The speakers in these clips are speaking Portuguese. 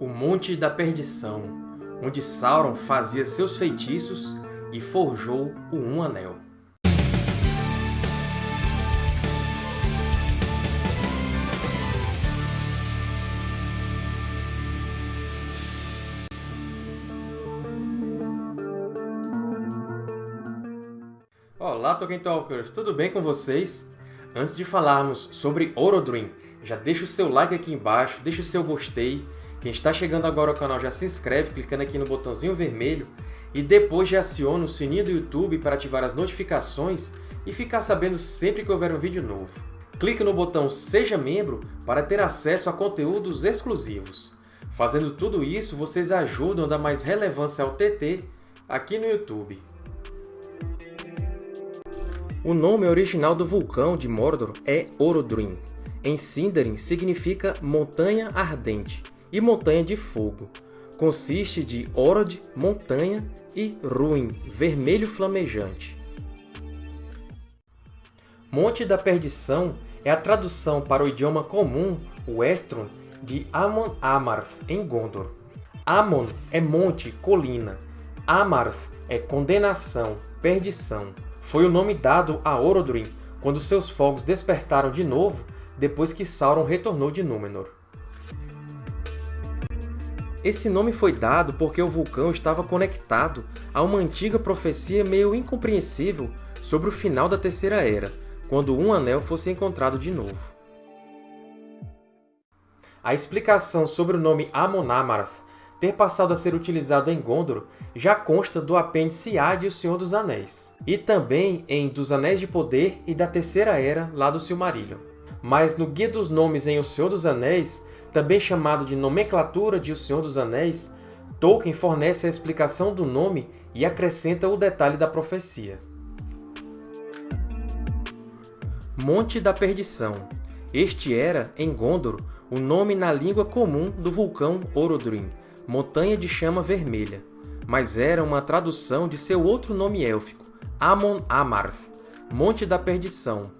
o Monte da Perdição, onde Sauron fazia seus feitiços e forjou o Um Anel. Olá, Tolkien Talkers! Tudo bem com vocês? Antes de falarmos sobre Orodruin, já deixa o seu like aqui embaixo, deixa o seu gostei. Quem está chegando agora ao canal já se inscreve clicando aqui no botãozinho vermelho e depois já aciona o sininho do YouTube para ativar as notificações e ficar sabendo sempre que houver um vídeo novo. Clique no botão Seja Membro para ter acesso a conteúdos exclusivos. Fazendo tudo isso, vocês ajudam a dar mais relevância ao TT aqui no YouTube. O nome original do vulcão de Mordor é Orodruin. Em Sindarin, significa Montanha Ardente e Montanha de Fogo. Consiste de Orod, montanha, e Ruin, vermelho flamejante. Monte da Perdição é a tradução para o idioma comum, o Estron, de Amon Amarth, em Gondor. Amon é monte, colina. Amarth é condenação, perdição. Foi o nome dado a Orodruin quando seus fogos despertaram de novo depois que Sauron retornou de Númenor. Esse nome foi dado porque o vulcão estava conectado a uma antiga profecia meio incompreensível sobre o final da Terceira Era, quando um anel fosse encontrado de novo. A explicação sobre o nome Amon-Amarth ter passado a ser utilizado em Gondor já consta do apêndice A de O Senhor dos Anéis, e também em Dos Anéis de Poder e da Terceira Era, lá do Silmarillion. Mas no Guia dos Nomes em O Senhor dos Anéis, também chamado de Nomenclatura de O Senhor dos Anéis, Tolkien fornece a explicação do nome e acrescenta o detalhe da profecia. Monte da Perdição Este era, em Gondor, o nome na língua comum do vulcão Orodruin, Montanha de Chama Vermelha, mas era uma tradução de seu outro nome élfico, Amon Amarth, Monte da Perdição,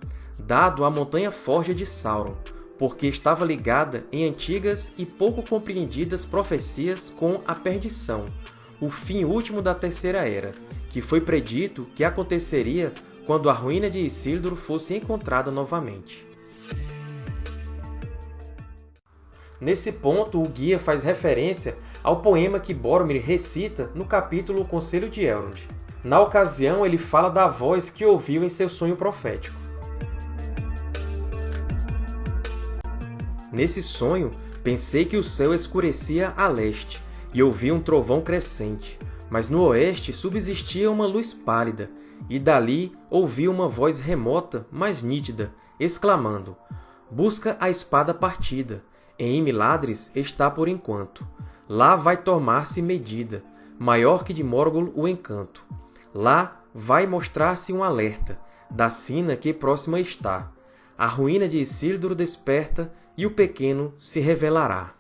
dado à Montanha Forja de Sauron, porque estava ligada em antigas e pouco compreendidas profecias com a perdição, o fim último da Terceira Era, que foi predito que aconteceria quando a ruína de Isildur fosse encontrada novamente. Nesse ponto, o guia faz referência ao poema que Boromir recita no capítulo Conselho de Elrond. Na ocasião, ele fala da voz que ouviu em seu sonho profético. Nesse sonho, pensei que o céu escurecia a leste, e ouvi um trovão crescente, mas no oeste subsistia uma luz pálida, e dali ouvi uma voz remota, mas nítida, exclamando, Busca a espada partida, em Miladres está por enquanto. Lá vai tomar-se medida, maior que de Morgul o encanto. Lá vai mostrar-se um alerta, da sina que próxima está. A ruína de Isildur desperta, e o pequeno se revelará.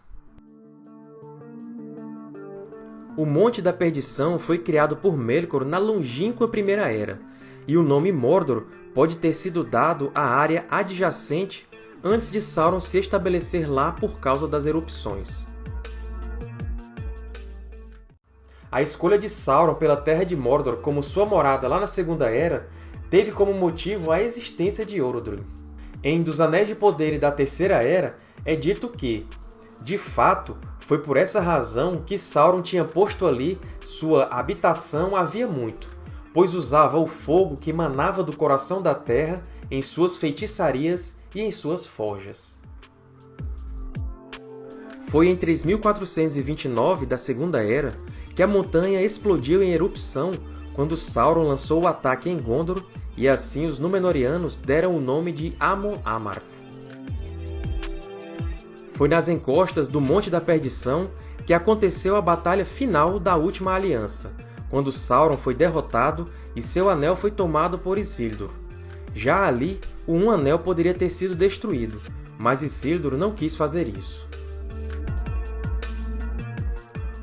O Monte da Perdição foi criado por Melkor na longínqua Primeira Era, e o nome Mordor pode ter sido dado à área adjacente antes de Sauron se estabelecer lá por causa das erupções. A escolha de Sauron pela Terra de Mordor como sua morada lá na Segunda Era teve como motivo a existência de Orodruin. Em Dos Anéis de Poder e da Terceira Era, é dito que, de fato, foi por essa razão que Sauron tinha posto ali sua habitação havia muito, pois usava o fogo que manava do coração da Terra em suas feitiçarias e em suas forjas. Foi em 3429 da Segunda Era que a montanha explodiu em erupção quando Sauron lançou o ataque em Gondor e assim os Númenóreanos deram o nome de Amon-Amarth. Foi nas encostas do Monte da Perdição que aconteceu a batalha final da Última Aliança, quando Sauron foi derrotado e seu anel foi tomado por Isildur. Já ali, o Um Anel poderia ter sido destruído, mas Isildur não quis fazer isso.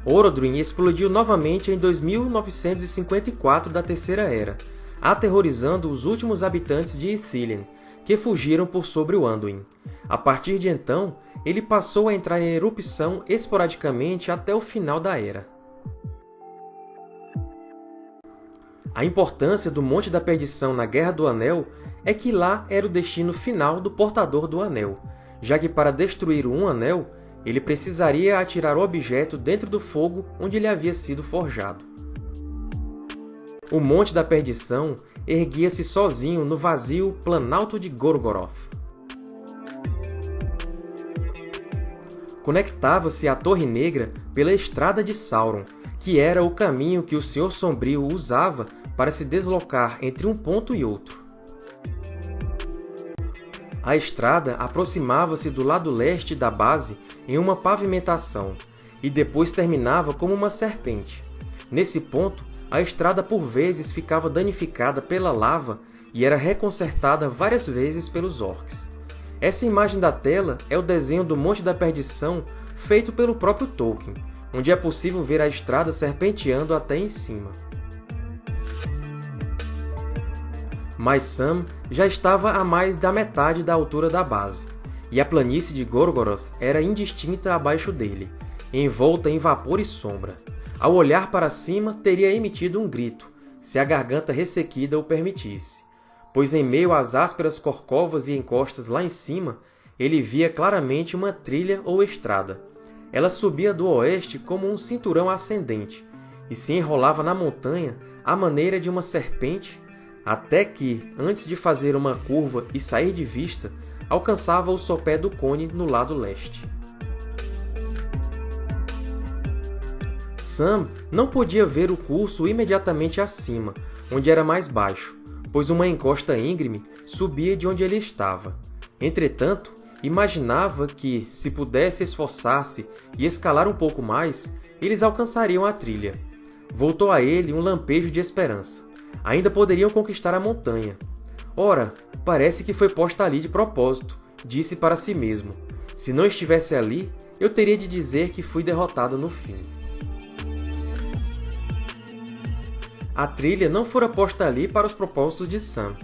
Orodruin explodiu novamente em 2954 da Terceira Era, aterrorizando os últimos habitantes de Ithilien, que fugiram por sobre o Anduin. A partir de então, ele passou a entrar em erupção esporadicamente até o final da Era. A importância do Monte da Perdição na Guerra do Anel é que lá era o destino final do Portador do Anel, já que para destruir um Anel, ele precisaria atirar o objeto dentro do fogo onde ele havia sido forjado. O Monte da Perdição erguia-se sozinho no vazio Planalto de Gorgoroth. Conectava-se à Torre Negra pela Estrada de Sauron, que era o caminho que o Senhor Sombrio usava para se deslocar entre um ponto e outro. A estrada aproximava-se do lado leste da base em uma pavimentação, e depois terminava como uma serpente. Nesse ponto, a estrada por vezes ficava danificada pela lava e era reconsertada várias vezes pelos orcs. Essa imagem da tela é o desenho do Monte da Perdição feito pelo próprio Tolkien, onde é possível ver a estrada serpenteando até em cima. Mas Sam já estava a mais da metade da altura da base, e a planície de Gorgoroth era indistinta abaixo dele, envolta em vapor e sombra. Ao olhar para cima, teria emitido um grito, se a garganta ressequida o permitisse, pois em meio às ásperas corcovas e encostas lá em cima, ele via claramente uma trilha ou estrada. Ela subia do oeste como um cinturão ascendente, e se enrolava na montanha à maneira de uma serpente até que, antes de fazer uma curva e sair de vista, alcançava o sopé do cone no lado leste. Sam não podia ver o curso imediatamente acima, onde era mais baixo, pois uma encosta íngreme subia de onde ele estava. Entretanto, imaginava que, se pudesse esforçar-se e escalar um pouco mais, eles alcançariam a trilha. Voltou a ele um lampejo de esperança ainda poderiam conquistar a montanha. Ora, parece que foi posta ali de propósito, disse para si mesmo. Se não estivesse ali, eu teria de dizer que fui derrotado no fim. A trilha não fora posta ali para os propósitos de Sam.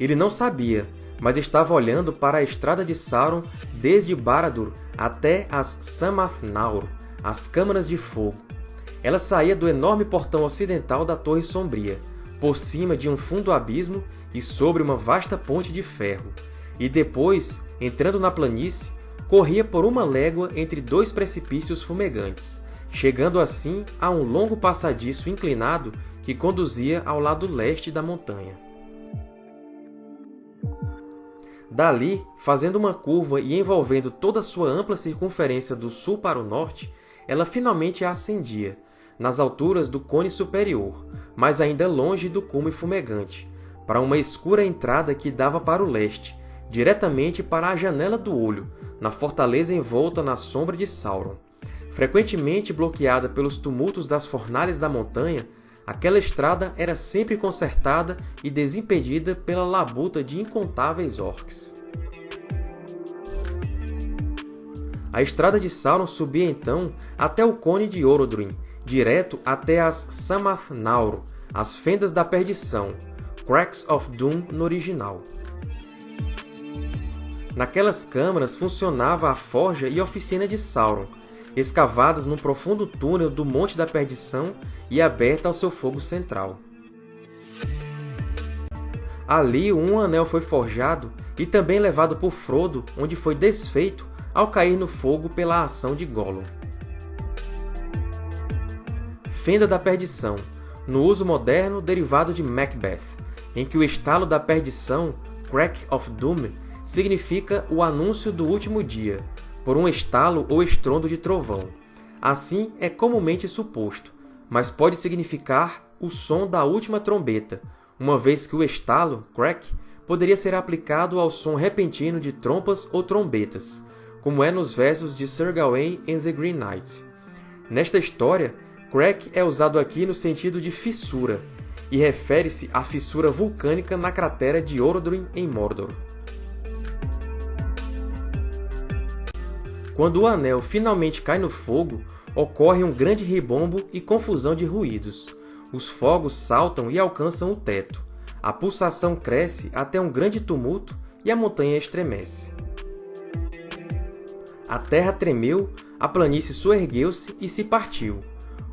Ele não sabia, mas estava olhando para a estrada de Sauron desde Barad-dûr até as Samath Naur, as Câmaras de Fogo. Ela saía do enorme portão ocidental da Torre Sombria, por cima de um fundo abismo e sobre uma vasta ponte de ferro, e depois, entrando na planície, corria por uma légua entre dois precipícios fumegantes, chegando assim a um longo passadiço inclinado que conduzia ao lado leste da montanha. Dali, fazendo uma curva e envolvendo toda a sua ampla circunferência do sul para o norte, ela finalmente ascendia, nas alturas do cone superior, mas ainda longe do cume fumegante, para uma escura entrada que dava para o leste, diretamente para a Janela do Olho, na fortaleza envolta na sombra de Sauron. Frequentemente bloqueada pelos tumultos das fornalhas da montanha, aquela estrada era sempre consertada e desimpedida pela labuta de incontáveis orcs. A estrada de Sauron subia então até o Cone de Orodruin, direto até as Samath Naur, as Fendas da Perdição, Cracks of Doom no original. Naquelas câmaras funcionava a forja e oficina de Sauron, escavadas num profundo túnel do Monte da Perdição e aberta ao seu fogo central. Ali um anel foi forjado e também levado por Frodo, onde foi desfeito ao cair no fogo pela ação de Gollum. Fenda da Perdição, no uso moderno derivado de Macbeth, em que o estalo da perdição, Crack of Doom, significa o anúncio do último dia, por um estalo ou estrondo de trovão. Assim é comumente suposto, mas pode significar o som da última trombeta, uma vez que o estalo, crack, poderia ser aplicado ao som repentino de trompas ou trombetas, como é nos versos de Sir Gawain em The Green Knight. Nesta história, Crack é usado aqui no sentido de fissura, e refere-se à fissura vulcânica na cratera de Orodruin, em Mordor. Quando o Anel finalmente cai no fogo, ocorre um grande ribombo e confusão de ruídos. Os fogos saltam e alcançam o teto. A pulsação cresce até um grande tumulto e a montanha estremece. A terra tremeu, a planície soergueu-se e se partiu.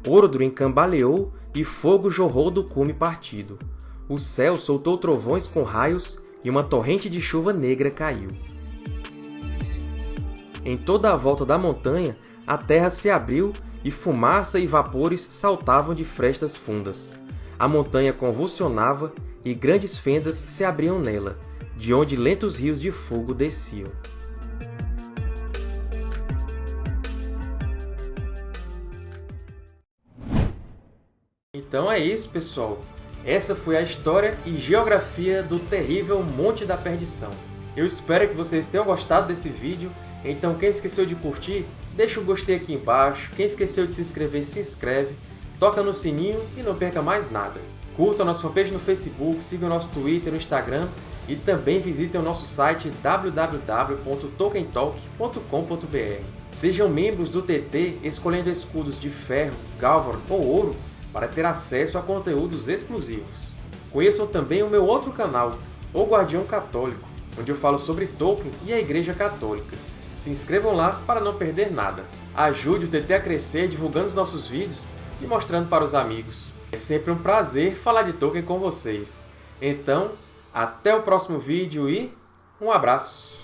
Orodruin cambaleou e fogo jorrou do cume partido. O céu soltou trovões com raios e uma torrente de chuva negra caiu. Em toda a volta da montanha, a terra se abriu e fumaça e vapores saltavam de frestas fundas. A montanha convulsionava e grandes fendas se abriam nela, de onde lentos rios de fogo desciam. Então é isso, pessoal! Essa foi a história e geografia do terrível Monte da Perdição. Eu espero que vocês tenham gostado desse vídeo, então quem esqueceu de curtir, deixa o gostei aqui embaixo, quem esqueceu de se inscrever, se inscreve, toca no sininho e não perca mais nada. Curtam a nossa fanpage no Facebook, sigam o nosso Twitter no Instagram e também visitem o nosso site www.tolkientalk.com.br. Sejam membros do TT escolhendo escudos de ferro, galvan ou ouro para ter acesso a conteúdos exclusivos. Conheçam também o meu outro canal, O Guardião Católico, onde eu falo sobre Tolkien e a Igreja Católica. Se inscrevam lá para não perder nada. Ajude o TT a crescer divulgando os nossos vídeos e mostrando para os amigos. É sempre um prazer falar de Tolkien com vocês. Então, até o próximo vídeo e um abraço!